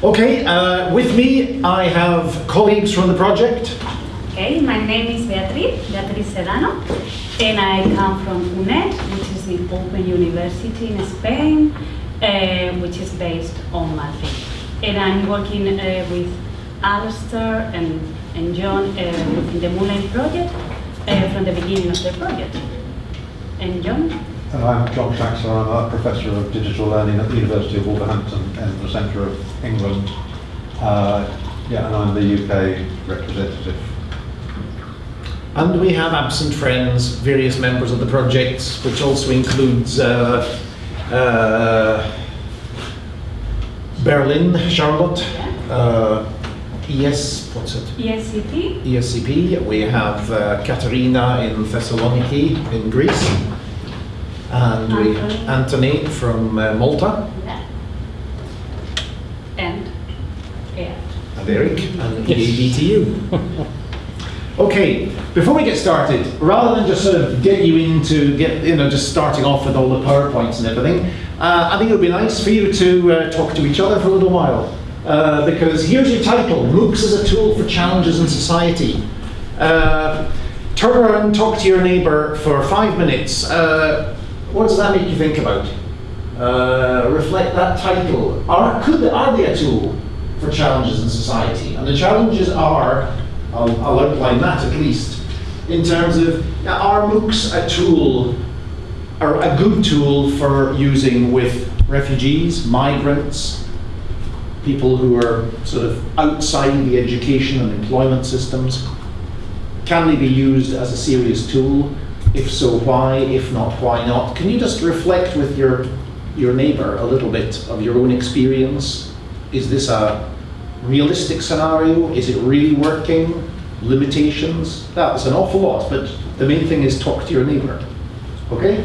Okay, uh, with me I have colleagues from the project. Okay, my name is Beatriz, Beatriz Sedano, and I come from UNED, which is the Open University in Spain, uh, which is based on Madrid. And I'm working uh, with Alistair and, and John uh, within the Moonlight project uh, from the beginning of the project. And John? And I'm John Traxler, I'm a Professor of Digital Learning at the University of Wolverhampton in the centre of England. Uh, yeah, and I'm the UK representative. And we have absent friends, various members of the project, which also includes uh, uh, Berlin, Charlotte, uh, ES, what's it? ESCP? ESCP. We have uh, Katerina in Thessaloniki in Greece. And we Anthony. Anthony from uh, Malta. Yeah. And yeah. and Eric and EADTU. okay, before we get started, rather than just sort of get you into get you know just starting off with all the powerpoints and everything, uh, I think it would be nice for you to uh, talk to each other for a little while. Uh, because here's your title: MOOCs as a tool for challenges in society. Uh, turn around, talk to your neighbour for five minutes. Uh, what does that make you think about? Uh, reflect that title. Are, could, are they a tool for challenges in society? And the challenges are, I'll, I'll outline that at least, in terms of are MOOCs a tool, or a good tool for using with refugees, migrants, people who are sort of outside the education and employment systems? Can they be used as a serious tool? If so, why? If not, why not? Can you just reflect with your your neighbor a little bit of your own experience? Is this a realistic scenario? Is it really working? Limitations? That's an awful lot, but the main thing is talk to your neighbor. Okay?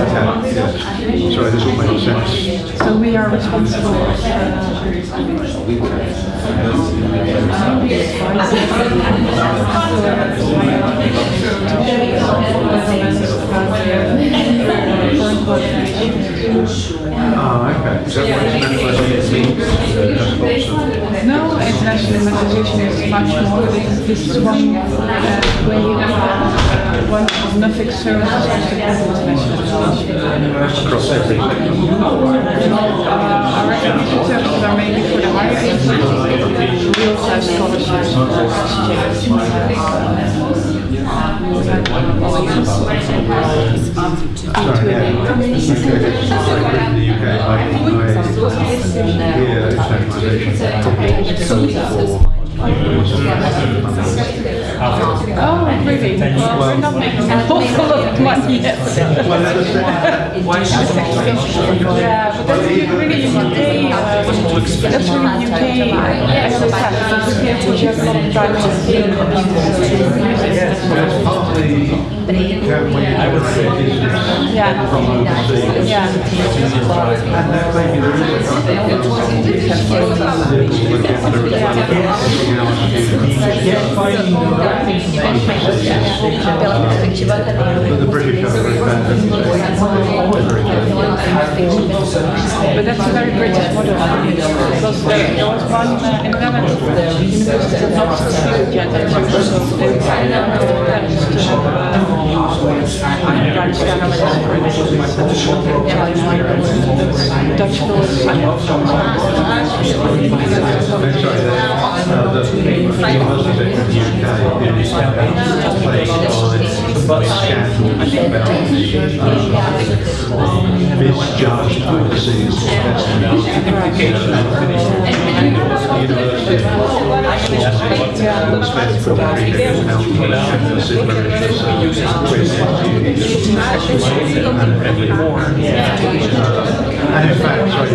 Internationalization of Education. We work with all education And I work at the Michigan, so we host the Oceanic Sorry, this all makes sense. So we are responsible uh, Ah, okay. Means? No, internationalization is much more. This one uh, way of one of nothing services to internationalization. Across every sector. Uh, our education services are mainly for the higher education. Have scholarships Sorry, yeah. Okay, sorry, in Oh, really? Well, we're not making awful lot of money. Yeah, but that's really UK. That's really UK. I we a I would say, Yeah. from overseas. Yeah. But the British are very good. But that's a very British model. Because there was one the gender so have uh, Dutch Dutch. Sorry, the, uh, by the scandals about the uh, misjudged overseas investment. The university spends probably million pounds on this in Mauritius, and. And in fact, sorry,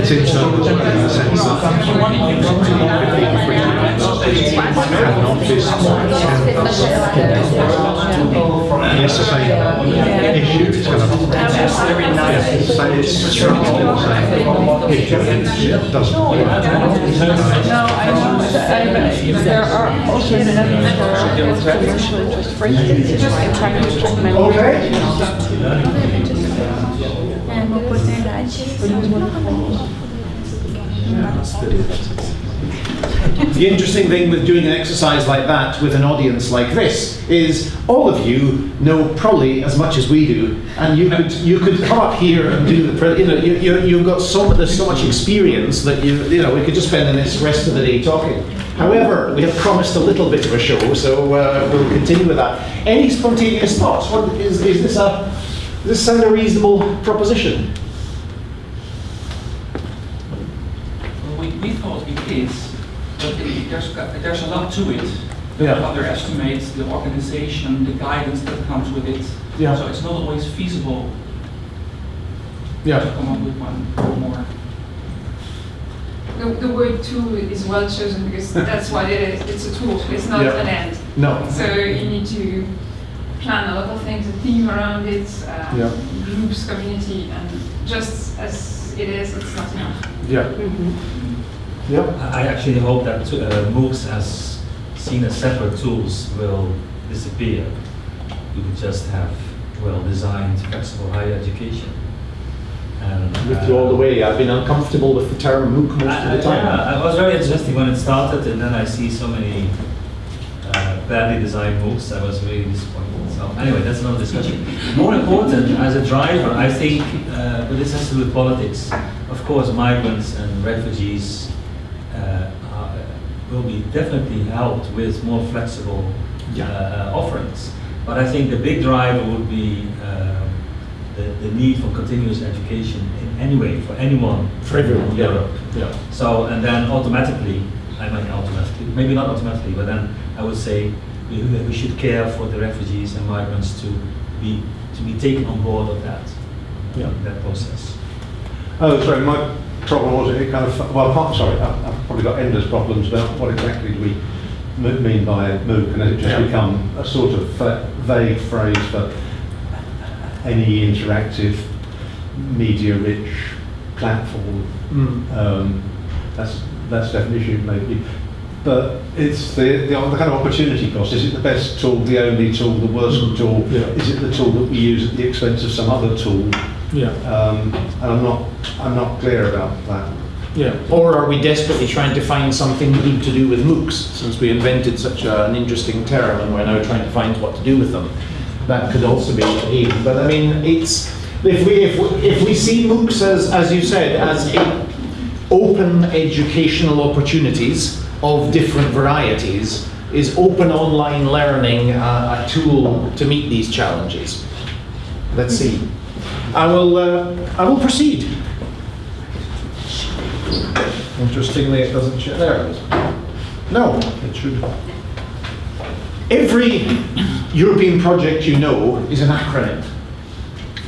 it's internal in the sense that It's it's it's, it's there are also is commercial interest for instance, in trying. The interesting thing with doing an exercise like that with an audience like this is all of you know probably as much as we do, and you could you could come up here and do the you know you, you you've got so there's so much experience that you you know we could just spend the rest of the day talking. However, we have promised a little bit of a show, so uh, we'll continue with that. Any spontaneous thoughts? What is is this a this sound a reasonable proposition? Well, we, we thought it is, there's, there's a lot to it. Yeah. Underestimate the organization, the guidance that comes with it. Yeah. So it's not always feasible yeah. to come up with one or more. The, the word tool is well chosen because that's what it is. It's a tool. It's not Yeah. an end. No. So you need to plan a lot of things, a theme around it, uh, Yeah. groups, community, and just as it is, it's not enough. Yeah. Yeah. I actually hope that uh, MOOCs as seen as separate tools will disappear. We would just have well-designed, flexible higher education. And, With you all the uh, way. I've been uncomfortable with the term MOOC most I- of the time. Yeah, it was very interesting when it started, and then I see so many uh, badly designed MOOCs. I was really disappointed. So anyway, that's another discussion. More important, as a driver, I think, uh, but this has to do with politics. Of course, migrants and refugees uh, will be definitely helped with more flexible Yeah. uh, offerings. But I think the big driver would be um, the, the need for continuous education in any way for anyone For everyone, in yeah. Europe. Yeah. So, and then automatically, I mean automatically, maybe not automatically, but then I would say we, we should care for the refugees and migrants to be, to be taken on board of that, Yeah. that process. Oh, sorry, my problem was it kind of, well, part- sorry, I've I've probably got endless problems about what exactly do we mean by MOOC, and has it just Yeah. become a sort of vague phrase for any interactive, media-rich platform? Mm. Um, that's, that's definition maybe. But it's the, the, the kind of opportunity cost. Is it the best tool, the only tool, the worst Mm, tool? yeah. Is it the tool that we use at the expense of some other tool? Yeah. Um, and I'm not, I'm not clear about that. Yeah. Or are we desperately trying to find something good to do with MOOCs, since we invented such a, an interesting term and we're now trying to find what to do with them? That could also be a But I mean, it's if we if we, if we see MOOCs as as you said as open educational opportunities of different varieties, is open online learning a tool to meet these challenges? Let's see. I will uh, I will proceed. Interestingly, it doesn't show. There it is. No, it should. Every European project you know is an acronym.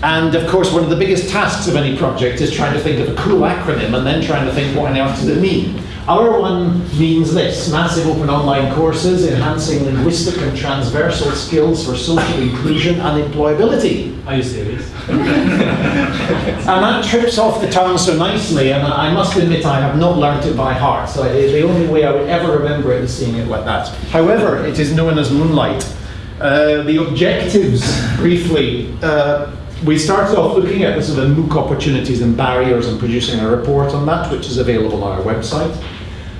And of course, one of the biggest tasks of any project is trying to think of a cool acronym and then trying to think what on earth does it mean. Our one means this massive open online courses enhancing linguistic and transversal skills for social inclusion and employability. Are you serious? And that trips off the tongue so nicely, and I must admit I have not learnt it by heart. So it- the only way I would ever remember it is seeing it like that. However, it is known as Moonlight. Uh, the objectives, briefly, uh, we started off looking at the sort of MOOC opportunities and barriers and producing a report on that, which is available on our website.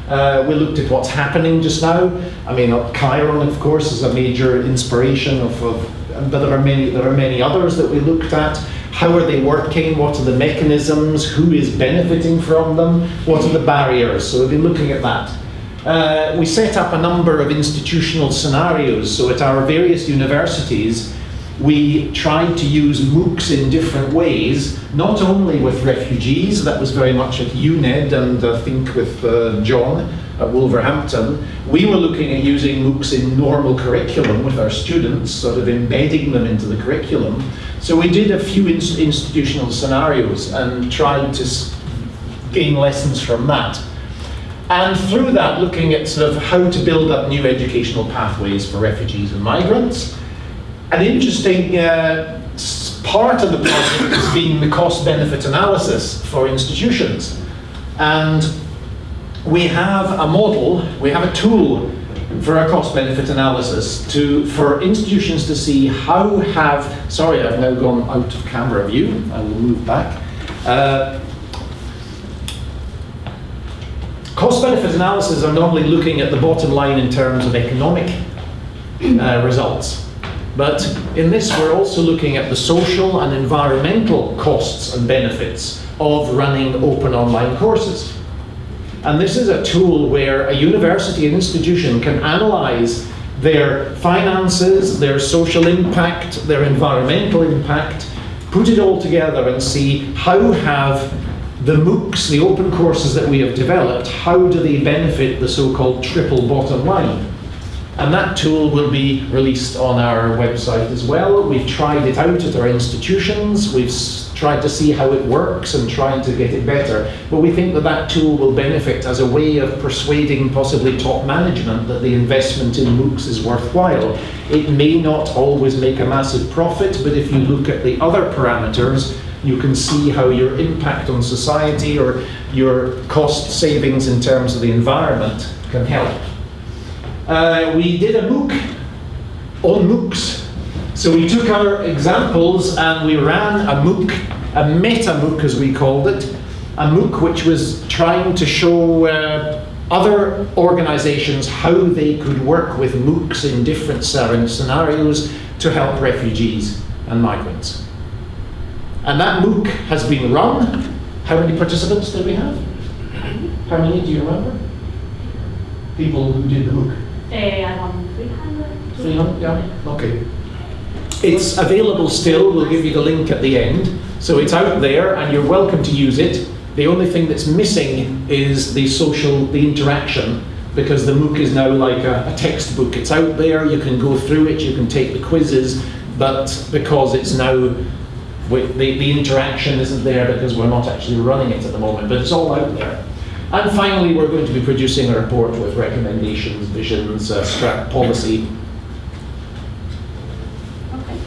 Uh, we looked at what's happening just now. I mean, uh, Kiron, of course, is a major inspiration of, of but there are many there are many others that we looked at. How are they working? What are the mechanisms? Who is benefiting from them? What are the barriers? So we've been looking at that. Uh, we set up a number of institutional scenarios. So at our various universities, we tried to use MOOCs in different ways, not only with refugees, that was very much at UNED and I think with uh, John at Wolverhampton. We were looking at using MOOCs in normal curriculum with our students, sort of embedding them into the curriculum. So we did a few ins- institutional scenarios and tried to gain lessons from that. And through that, looking at sort of how to build up new educational pathways for refugees and migrants. An interesting uh, part of the project has been the cost benefit analysis for institutions. And we have a model, we have a tool for a cost benefit analysis to, for institutions to see how have, sorry, I've now gone out of camera view, I will move back. Uh, Cost benefit analysis are normally looking at the bottom line in terms of economic uh, results. But in this, we're also looking at the social and environmental costs and benefits of running open online courses. And this is a tool where a university and institution can analyze their finances, their social impact, their environmental impact, put it all together and see how have the MOOCs, the open courses that we have developed, how do they benefit the so-called triple bottom line? And that tool will be released on our website as well. We've tried it out at our institutions. We've tried to see how it works and trying to get it better. But we think that that tool will benefit as a way of persuading possibly top management that the investment in MOOCs is worthwhile. It may not always make a massive profit, but if you look at the other parameters, you can see how your impact on society or your cost savings in terms of the environment can help. Uh, we did a MOOC on MOOCs. So we took our examples and we ran a MOOC, a meta MOOC as we called it, a MOOC which was trying to show uh, other organizations how they could work with MOOCs in different scenarios to help refugees and migrants. And that MOOC has been run. How many participants did we have? How many do you remember? People who did the MOOC? Uh, around 300. 300, yeah, okay. It's available still, we'll give you the link at the end. So it's out there and you're welcome to use it. The only thing that's missing is the social, the interaction, because the MOOC is now like a, a textbook. It's out there, you can go through it, you can take the quizzes, but because it's now, the, the interaction isn't there because we're not actually running it at the moment, but it's all out there. And finally, we're going to be producing a report with recommendations, visions, uh, strat policy, Okay.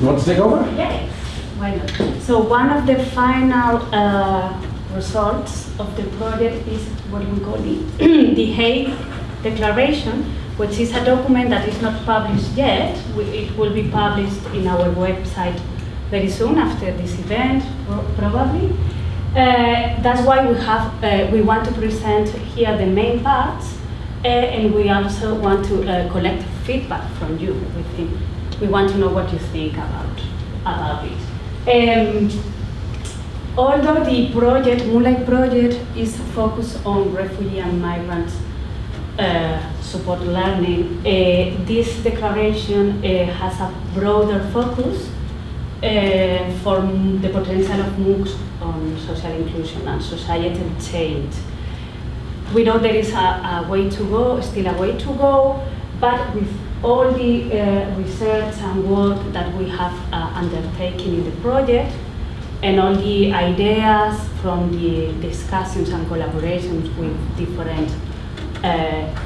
You want to take over? Yes, why not? So one of the final uh, results of the project is what we call the, the Hague Declaration, which is a document that is not published yet. We- It will be published in our website very soon after this event, probably. Uh, that's why we have, uh, we want to present here the main parts, uh, and we also want to uh, collect feedback from you. We think we want to know what you think about about it. Um, although the project, Moonlight Project, is focused on refugee and migrant uh, support learning, uh, this declaration uh, has a broader focus uh, for the potential of MOOCs on social inclusion and societal change. We know there is a, a way to go, still a way to go, but with all the uh, research and work that we have uh, undertaken in the project, and all the ideas from the discussions and collaborations with different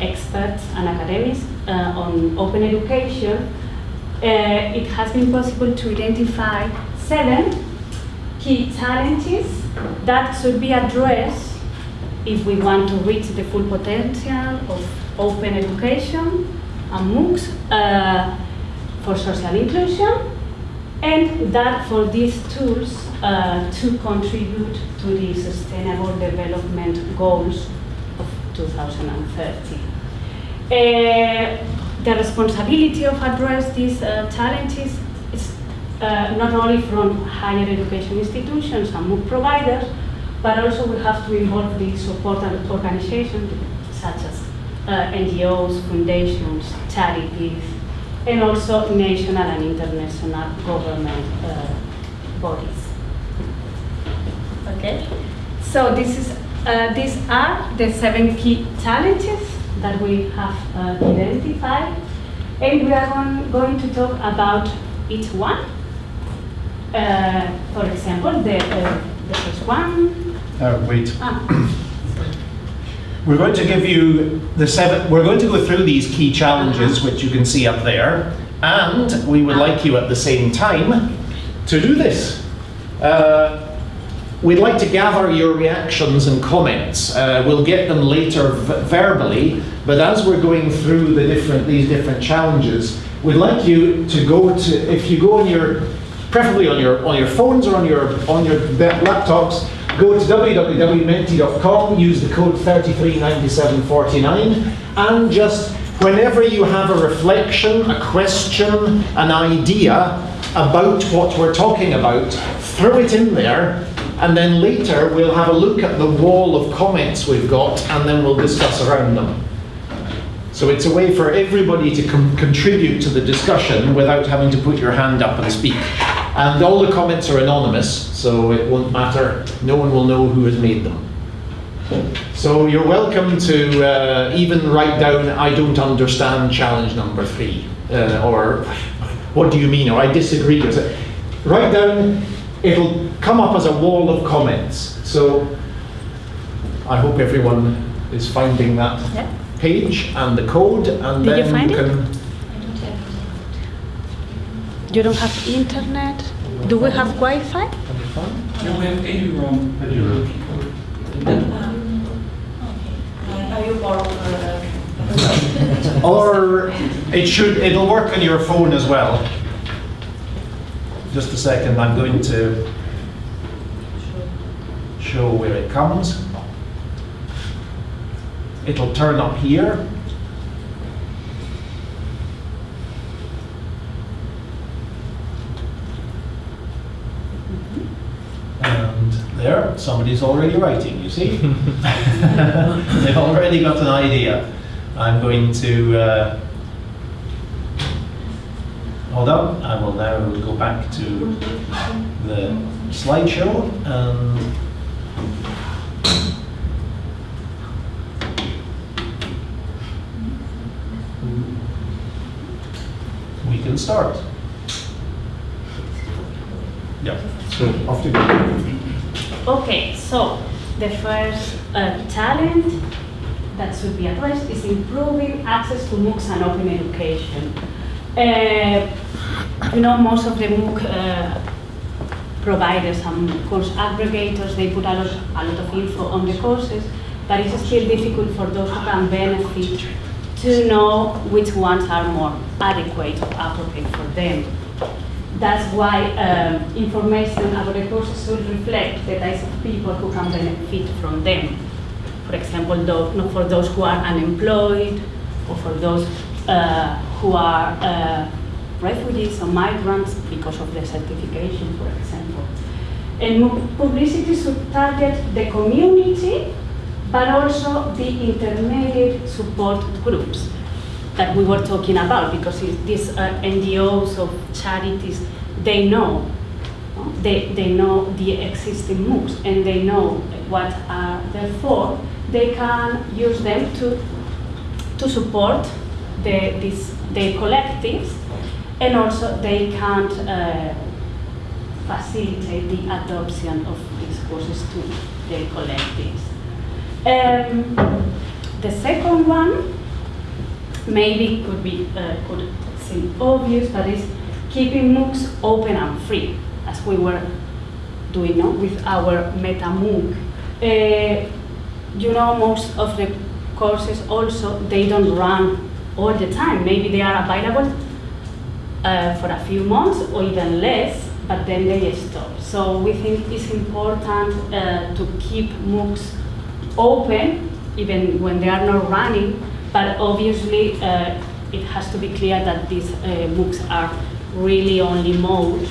experts and academics on open education, uh, it has been possible to identify seven key challenges that should be addressed if we want to reach the full potential of open education and MOOCs uh, for social inclusion, and that for these tools uh, to contribute to the Sustainable Development Goals of 2030. The responsibility of address these uh, challenges is uh, not only from higher education institutions and MOOC providers, but also we have to involve the support and organizations such as uh, NGOs, foundations, charities, and also national and international government uh, bodies. Okay, so this is, uh, these are the seven key challenges that we have uh, identified, and we are going to talk about each one. Uh, for example, the, uh, the first one, Uh, wait. Ah, We're going to give you the seven, we're going to go through these key challenges, which you can see up there, and we would like you at the same time to do this. Uh, We'd like to gather your reactions and comments. Uh, we'll get them later verbally, but as we're going through the different, these different challenges, we'd like you to go to, if you go on your, preferably on your, on your phones or on your, on your laptops, go to www.menti.com, use the code 339749, and just whenever you have a reflection, a question, an idea about what we're talking about, throw it in there, and then later we'll have a look at the wall of comments we've got, and then we'll discuss around them. So it's a way for everybody to contribute to the discussion without having to put your hand up and speak. And all the comments are anonymous, so it won't matter. No one will know who has made them. So you're welcome to uh, even write down, I don't understand challenge number three, uh, or what do you mean, or I disagree. Write down, it'll come up as a wall of comments. So I hope everyone is finding that Yeah. page and the code, and Did you then find you it? can. you don't have internet? Do we have Wi-Fi? No, we have eduroam. Are you borrow Or it should, it'll work on your phone as well. Just a second, I'm going to show where it comes. It'll turn up here. And there, somebody's already writing, you see? They've already got an idea. I'm going to, uh, hold on, I will now go back to the slideshow and we can start. Yeah, so off you go. Okay, so the first uh, challenge that should be addressed is improving access to MOOCs and open education. Uh, you know, most of the MOOC uh, providers and course aggregators, they put a lot, a lot of info on the courses, but it's still difficult for those who can benefit to know which ones are more adequate or appropriate for them. That's why um, information about the courses should reflect the types of people who can benefit from them. For example, no, for those who are unemployed, or for those uh, who are uh, refugees or migrants because of their certification, for example. And publicity should target the community, but also the intermediate support groups that we were talking about, because these NGOs or charities, they know, they, they know the existing MOOCs and they know what are there for. They can use them to, to support the, this, collectives and also they can uh, facilitate the adoption of these courses to the collectives. Um, the second one maybe could be uh, could seem obvious, but is keeping MOOCs open and free, as we were doing now with our Meta MOOC. Uh, you know, most of the courses also they don't run all the time. Maybe they are available uh, for a few months or even less, but then they stop. So we think it's important uh, to keep MOOCs open, even when they are not running, but obviously uh, it has to be clear that these uh, MOOCs are really only mode,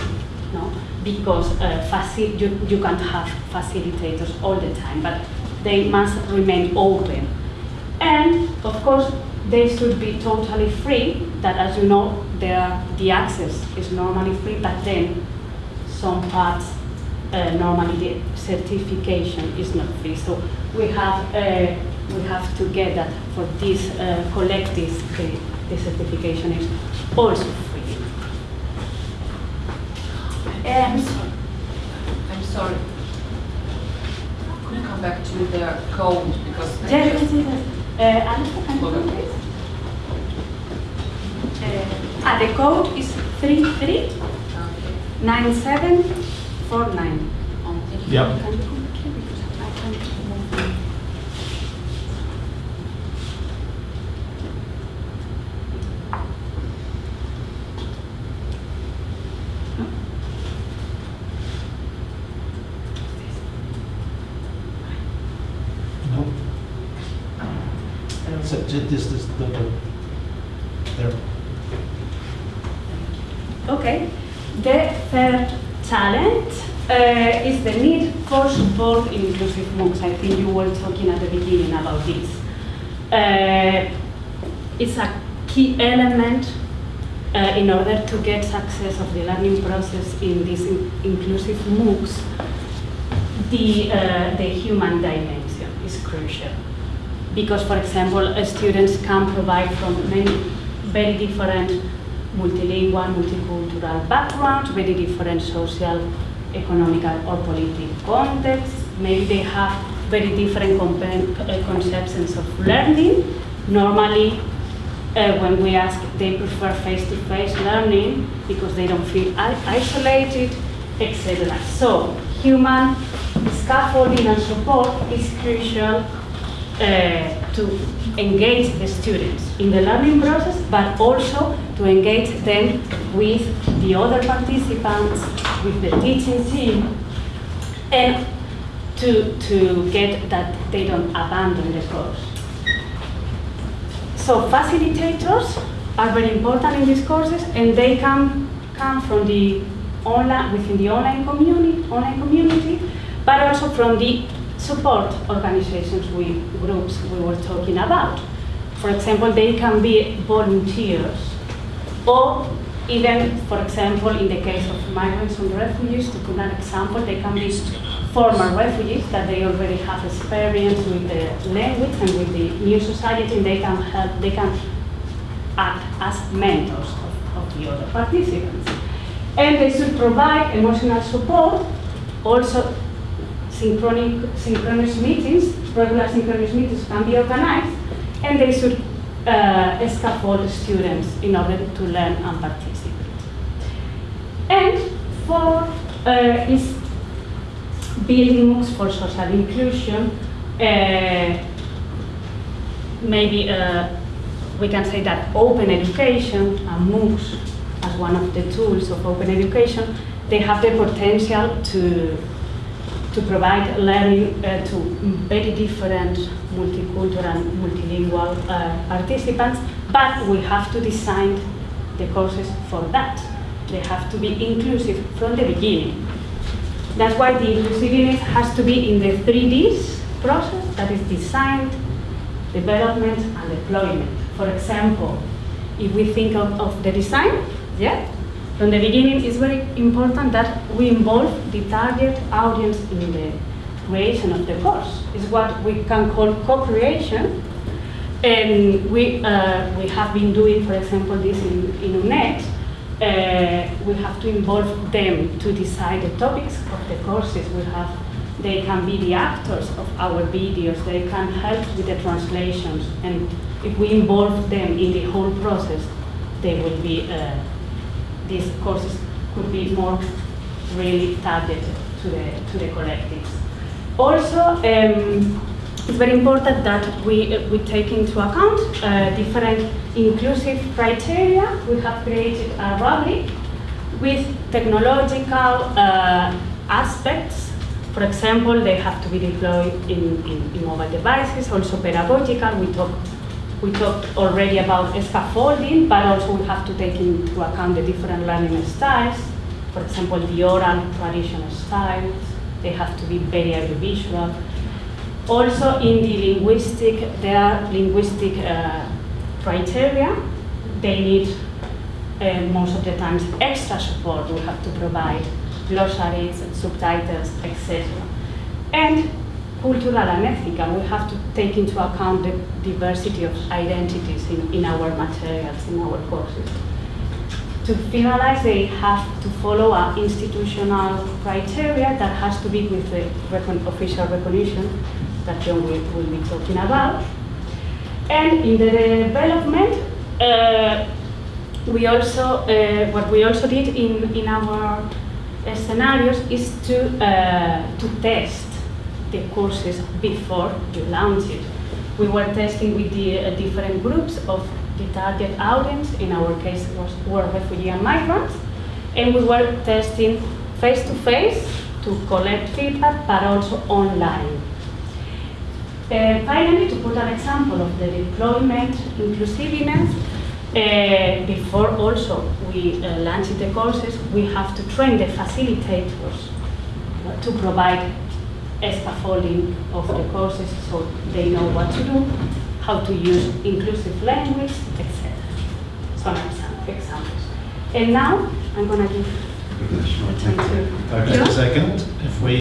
no? because uh, you, you can't have facilitators all the time, but they must remain open. And of course, they should be totally free, that as you know, there the access is normally free, but then some parts, uh, normally the certification is not free. So we have, uh, we have to get that for these uh, collectives, the, the certification is also free. I'm Um, sorry. I'm sorry. come back to the code because. Yes, yes, yes. Uh, Alistair, can you come please? Uh, ah, the code is three three Okay. nine seven four nine. Um, Yep. Can you come here because I can't move. No. So ju- this, this, the, the, there. Okay. The third challenge uh, is the need for support in inclusive MOOCs. I think you were talking at the beginning about this. Uh, it's a key element uh, in order to get success of the learning process in these in- inclusive MOOCs. The, uh, the human dimension is crucial because, for example, uh, students can provide from many very different multilingual, multicultural backgrounds, very different social, economical, or political context. Maybe they have very different uh, conceptions of learning. Normally, uh, when we ask, they prefer face-to-face learning because they don't feel isolated, etc. So, human scaffolding and support is crucial uh, to engage the students in the learning process, but also to engage them with the other participants, with the teaching team, and to, to get that they don't abandon the course. So facilitators are very important in these courses, and they can come from the online within the online community, online community, but also from the support organizations we groups we were talking about. For example, they can be volunteers, or even, for example, in the case of migrants and refugees, to put an example, they can be former refugees that they already have experience with the language and with the new society, and they can help, they can act as mentors of, of the other participants. And they should provide emotional support, also synchronic, synchronous meetings, regular synchronous meetings can be organized, and they should uh, scaffold students in order to learn and participate. And four uh, is building MOOCs for social inclusion. Uh, maybe uh, we can say that open education and MOOCs as one of the tools of open education, they have the potential to, to provide learning uh, to very different multicultural, and multilingual uh, participants, but we have to design the courses for that. They have to be inclusive from the beginning. That's why the inclusiveness has to be in the 3Ds process, that is design, development, and deployment. For example, if we think of, of the design, yeah, from the beginning it's very important that we involve the target audience in the creation of the course. It's what we can call co-creation. And we, uh, we have been doing, for example, this in, in UNED, uh, we have to involve them to decide the topics of the courses. We have, they can be the actors of our videos. They can help with the translations. And if we involve them in the whole process, they will be, uh, these courses could be more really targeted to the, to the collectives. Also, um, it's very important that we, uh, we take into account uh, different inclusive criteria. We have created a rubric with technological uh, aspects. For example, they have to be deployed in, in, in mobile devices, also pedagogical. We talked we talked already about scaffolding, but also we have to take into account the different learning styles. For example, the oral traditional styles, they have to be very audiovisual. Also in the linguistic, there are linguistic uh, criteria. They need uh, most of the times extra support. We have to provide glossaries, and subtitles, etc. And cultural and ethical, we have to take into account the diversity of identities in, in our materials, in our courses. To finalize, they have to follow a institutional criteria that has to be with the recon- official recognition that John will, will be talking about. And in the development, uh, we also, uh, what we also did in, in our uh, scenarios is to, uh, to test the courses before you launch it. We were testing with the uh, different groups of the target audience, in our case was, were refugee and migrants, and we were testing face to face to collect feedback, but also online. Uh, finally, to put an example of the deployment inclusiveness, uh, before also we uh, launch the courses, we have to train the facilitators to provide scaffolding of the courses so they know what to do, how to use inclusive language, etc. Some examples. And now I'm going to give the time to Okay. A second, if we